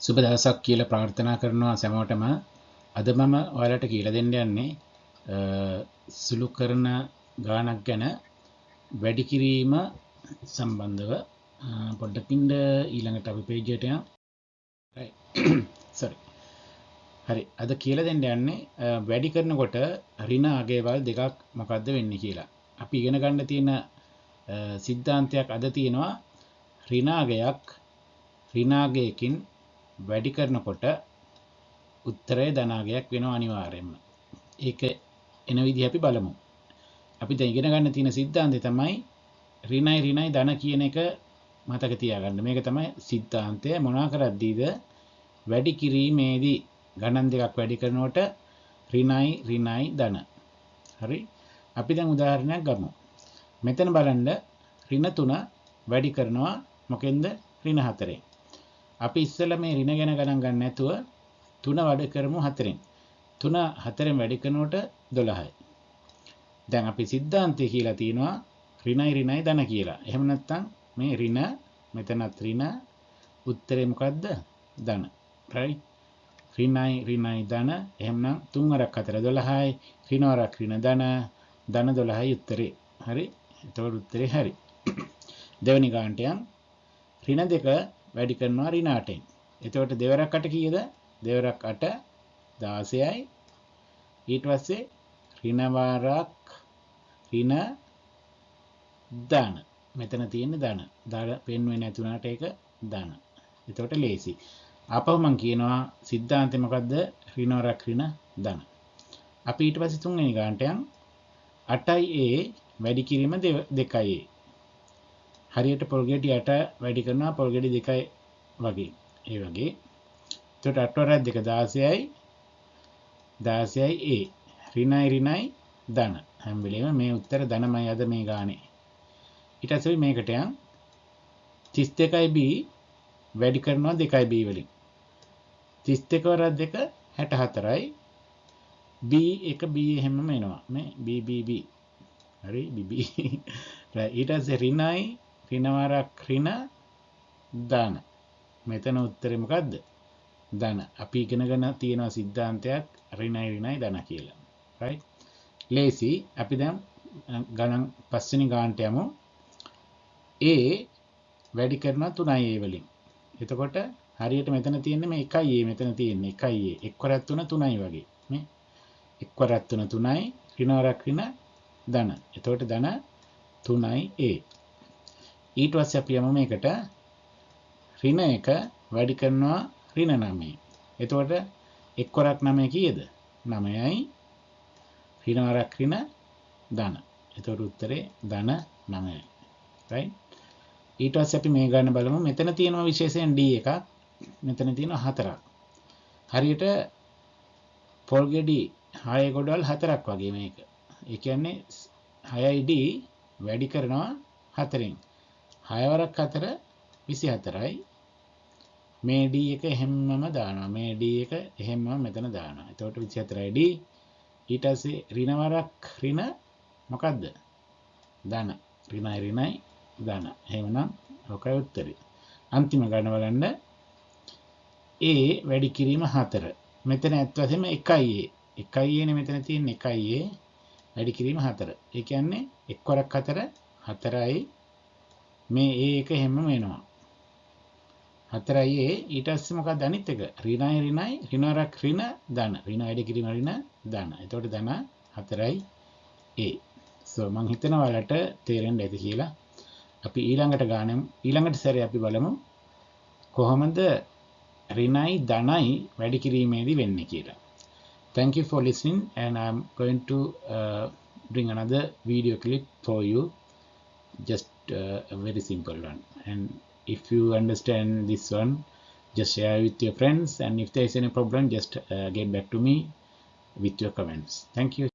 සුබ දවසක් කියලා ප්‍රාර්ථනා කරනවා සැමෝටම. අද මම ඔයාලට කියලා දෙන්න යන්නේ සුළු කරන ගානක් ගැන වැඩි කිරීම සම්බන්ධව. පොඩ්ඩකින්ඩ ඊළඟට අපි පේජයට සරි හරි. අද කියල දෙන්න යන්නේ වැඩි කරනකොට රින අගේවල් දෙකක් මොකක්ද වෙන්න කියලා. අපි ඉගෙන ගන්න තියෙන සිද්ධාන්තයක් අද තියෙනවා. රිනාගයක් රිනාගයකින් වැඩි කරනකොට උත්තරය ධනාගයක් වෙන අනිවාර්යෙන්ම ඒක එන විදි අපි බලමු. අපි ඉගෙන ගන්න තියෙන සිද්ධාන්තය තමයි රිනයි රිනයි ධන කියන එක මතක තියාගන්න. මේක තමයි සිද්ධාන්තය. මොනා කරද්දීද? වැඩි කිරීමේදී ගණන් දෙකක් වැඩි කරනකොට රිනයි රිනයි ධන. හරි? අපි දැන් උදාහරණයක් ගමු. මෙතන බලන්න රින තුන වැඩි කරනවා. මොකෙන්ද? රින හතරෙන්. අපි ඉස්සල මේ රින ගැන ගණන් ගන්න ඇතුව තුන වඩ කරමු හතරෙන්. තුන හතරෙන් වැඩි කරනකොට දොළහයි. දැන් අපි සිද්ධාන්තය කියලා තියෙනවා රිනයි රිනයි දන කියලා. එහෙම නැත්තම් මේ රින මෙතනත් රින උත්තරේ මොකක්ද දන රයි රිනයි රිනයි දන එහෙමනම් තුන් වරක් හතර දොළහයි. රිනවරක් රින දන දන දොළහයි උත්තරේ. හරි. එතකොට උත්තරේ හරි. දෙවැනි ගාන්ටයන් රින දෙක වැඩි කරනවා රිනාටෙන් එතකොට දෙවරක් අට කියද? දෙවරක් අට දාසයයි. ඊට පස්සේ රිනවාරක් රින දාන මෙතන තියෙන දන. දර පෙන්ුවෙන් ඇතුනාට එක දන. එතකොට ලේසි. අපවමං කියනවා සිද්ධාන්තමකක්ද රිනෝරක් රින දන. අපි ඊට පසි තුන්ගනි ගාන්ටයන් අටයි ඒ වැඩි කිරීම දෙකයි හරියට පොල්ගෙටි අට වැඩි කරනවා පොල්ගෙඩි දෙකයි වගේ. ඒ වගේ. තොට අටවරත් දෙක දාසයයි දාසයයි ඒ රිනයි රිනයි දන. හැම්බිලීම මේ උත්තර දනමයි අද මේ ගානේ. ඉටසයි මේකටයන් තිස් දෙකයි බී වැඩි කරනවා දෙකයි බී වලින්. තිස් දෙකවරත් දෙක හැට හතරයි බී එක බී එහෙම එනවා. මේ BBB හරි? බිබී ඊටස රිනයි රිනවරක් රින දාන මෙතන උත්තරමකක්ද දන අපි ඉගෙනගන තියෙනවා සිද්ධාන්තයක් රිනයි රිනයි දන කියලා. රයි ලේසි. අපි දැම් ගණන් පස්සනි ගාන්ටයමු ඒ වැඩි කරන තුනයි ඒ වලින්. එතකොට හරියට මෙතන තියෙන මේ එකයි ඒ මෙතන තියෙන එකයි එක්වරත් වන තුනයි වගේ මේ එක්වරත් වන තුනයි රිනවරක් රින දන එතකොට දන තුනයි ඒ ඊට වස්ස අපි යම මේකට. රින එක වැඩි කරනවා රින නමේ. එතකොට එක්කොරක් නමය කියද? නමයයි රිනවරක් රින දන එතොට උත්තරේ දන නමය ඊට වස් අපි මේ ගන්න බලමු. මෙතන තියෙනවා විශේෂයෙන් ඩ එක මෙතන තියෙන හතරක්. හරියට පොල්ගෙඩි හය ගොඩල් හතරක් වගේ මේක. එකන්නේ හයයිඩ වැඩි කරනවා හතරෙන්. හයවරක් අතර විසි හතරයි මේ ඩ එක එහෙම්මම දානවා. මේ ඩ එක එහෙම්ම මෙතන දාන තෝට විසි හතරයිඩ ඊටසේ රිනවරක් රින මොකක්ද දන රිනයි රිනයි දන හෙමනම් හොකයි උත්තරි. අන්තිම ගණවලන්න ඒ වැඩි කිරීම හතර. මෙතන ඇත්වසම එකයිඒ එකයිඒන මෙතන තියෙන් එකයිඒ වැඩි කිරීම හතර. එකන්නේ එක්වරක් හතර හතරයි. මේ ඒ එක හෙම වෙනවා. හතරයිඒ ඊටස්ස මොක දනිත් එක. රිනයි රිනයි රිනරක් රින දන රින අඩි කිරීම රින දන්න එතොට දන හතරයි ඒ සෝ මං හිතනවලට තේරෙන් ඇති කියලා. අපි ඊළඟට ගානම් ඊළඟට සැර අපි බලමු කොහොමද රිනයි දනයි වැඩි කිරීමේදී වෙන්න කියලා. Thank you for listening and i'm going to uh, bring another video clip for you. Just uh, a very simple one. And if you understand this one just share with your friends. And if there is any problem just uh, get back to me with your comments. Thank you.